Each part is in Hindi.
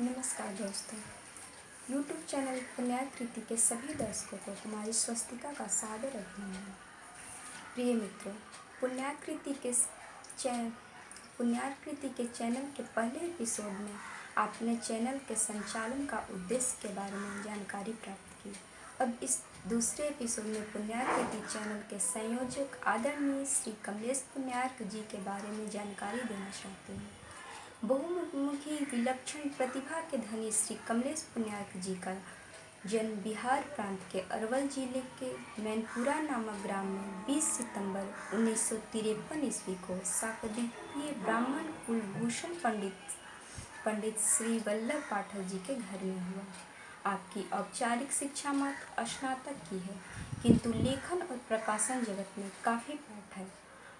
नमस्कार दोस्तों। यूट्यूब चैनल पुण्याकृति के सभी दर्शकों को कुमारी स्वस्तिका का सादर अभिनंदन। प्रिय मित्रों पुण्याकृति के चैन पुण्याकृति के चैनल के पहले एपिसोड में आपने चैनल के संचालन का उद्देश्य के बारे में जानकारी प्राप्त की। अब इस दूसरे एपिसोड में पुण्याकृति चैनल के संयोजक आदरणीय श्री कमलेश पुण्यार्क जी के बारे में जानकारी देना चाहते हैं। बहुमुखी विलक्षण प्रतिभा के धनी श्री कमलेश पुण्यार्क जी का जन्म बिहार प्रांत के अरवल ज़िले के मैनपुरा नामक ग्राम में 20 सितंबर उन्नीस सौ तिरपन ईस्वी को शाकदीपीय ब्राह्मण कुलभूषण पंडित पंडित श्री वल्लभ पाठक जी के घर में हुआ। आपकी औपचारिक शिक्षा मात्र स्नातक की है, किंतु लेखन और प्रकाशन जगत में काफ़ी पाठ है।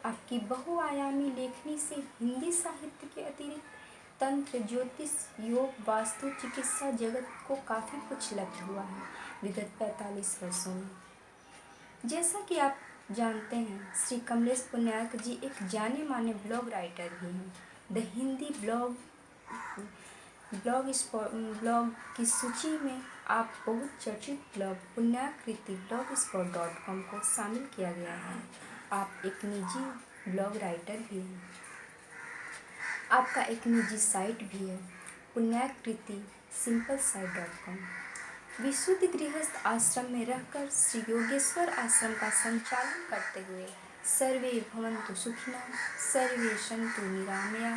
आपकी बहुआयामी लेखनी से हिंदी साहित्य के अतिरिक्त तंत्र, ज्योतिष, योग, वास्तु, चिकित्सा जगत को काफ़ी कुछ लब्ध हुआ है विगत पैंतालीस वर्षों में। जैसा कि आप जानते हैं, श्री कमलेश पुण्यार्क जी एक जाने माने ब्लॉग राइटर भी हैं। The Hindi blog blog blog की सूची में आप बहुत चर्चित blog Punyakriti blogspot dot com को शामिल किया गया है। आप एक निजी ब्लॉग राइटर भी हैं। आपका एक निजी साइट भी है, Punyakriti simple site dot com. विशुद्ध गृहस्थ आश्रम में रहकर श्री योगेश्वर आश्रम का संचालन करते हुए सर्वे भवंतु सुखिना सर्वे संतु निरामया।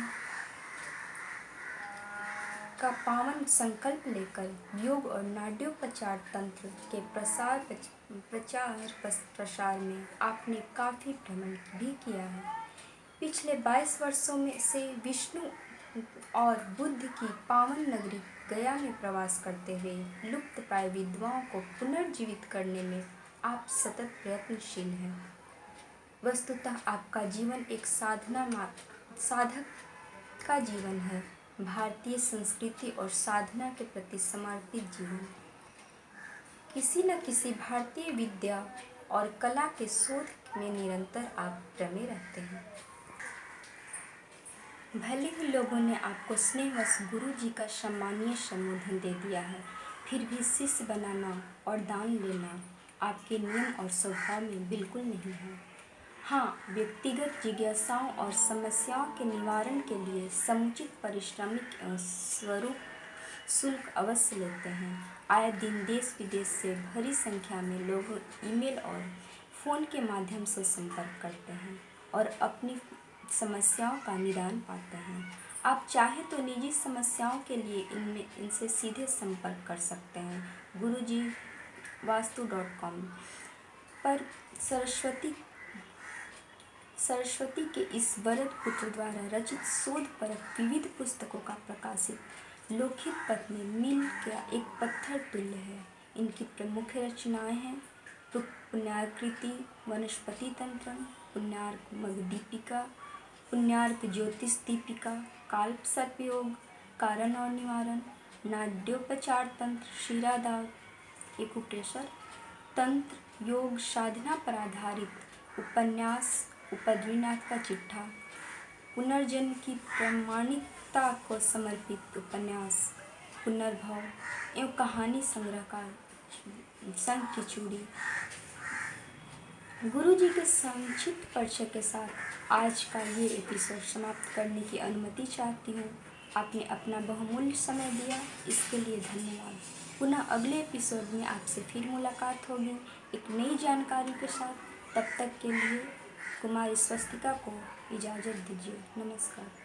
का पावन संकल्प लेकर योग और नाड्योपचार तंत्र के प्रसार प्रचार प्रसार में आपने काफ़ी भ्रमण भी किया है। पिछले 22 वर्षों में से विष्णु और बुद्ध की पावन नगरी गया में प्रवास करते हुए लुप्त प्राय विधवाओं को पुनर्जीवित करने में आप सतत प्रयत्नशील हैं। वस्तुतः आपका जीवन एक साधना साधक का जीवन है। भारतीय संस्कृति और साधना के प्रति समर्पित जीवन। किसी न किसी भारतीय विद्या और कला के शोध में निरंतर आप रमे रहते हैं। भले ही लोगों ने आपको स्नेहवश गुरु जी का सम्मानीय संबोधन दे दिया है, फिर भी शिष्य बनाना और दान लेना आपके नियम और स्वभाव में बिल्कुल नहीं है। हाँ व्यक्तिगत जिज्ञासाओं और समस्याओं के निवारण के लिए समुचित परिश्रमिक स्वरूप शुल्क अवश्य लेते हैं। आए दिन देश विदेश से भरी संख्या में लोग ईमेल और फ़ोन के माध्यम से संपर्क करते हैं और अपनी समस्याओं का निदान पाते हैं। आप चाहे तो निजी समस्याओं के लिए इनमें, इनसे सीधे संपर्क कर सकते हैं। गुरु जी वास्तु डॉट कॉम पर सरस्वती सरस्वती के इस वरद पुत्र द्वारा रचित शोध पर विविध पुस्तकों का प्रकाशित, लोकहित पथ में मिल का एक पत्थर तुल्य है। इनकी प्रमुख रचनाएँ हैं पुण्याकृति वनस्पति तंत्र, पुण्यार्क मग दीपिका, पुण्यार्क ज्योतिष दीपिका, काल्प सर्पयोग, कारण और निवारण, नाड्योपचार तंत्र, शिरादाग एकुप्रेशर तंत्र, योग साधना पर आधारित उपन्यास उपद्रीनाथ का चिट्ठा। पुनर्जन्म की प्रमाणिकता को समर्पित उपन्यास, पुनर्भव एवं कहानी संग्रह का संघ की चूड़ी। गुरु जी के संक्षिप्त परिचय के साथ आज का ये एपिसोड समाप्त करने की अनुमति चाहती हूँ। आपने अपना बहुमूल्य समय दिया, इसके लिए धन्यवाद। पुनः अगले एपिसोड में आपसे फिर मुलाकात होगी। एक नई जानकारी के साथ, तब तक के लिए कुमारी स्वस्तिका को इजाज़त दीजिए। नमस्कार।